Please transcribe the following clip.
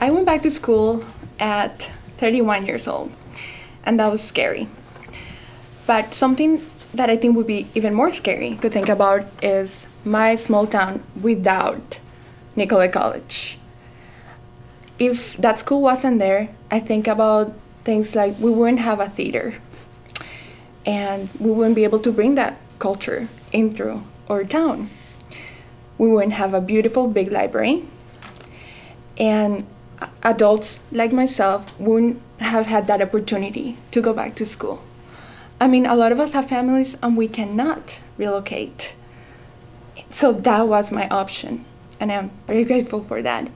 I went back to school at 31 years old, and that was scary. But something that I think would be even more scary to think about is my small town without Nicolet College. If that school wasn't there, I think about things like we wouldn't have a theater and we wouldn't be able to bring that culture in through our town. We wouldn't have a beautiful big library and adults like myself wouldn't have had that opportunity to go back to school. I mean, a lot of us have families and we cannot relocate. So that was my option, and I'm very grateful for that.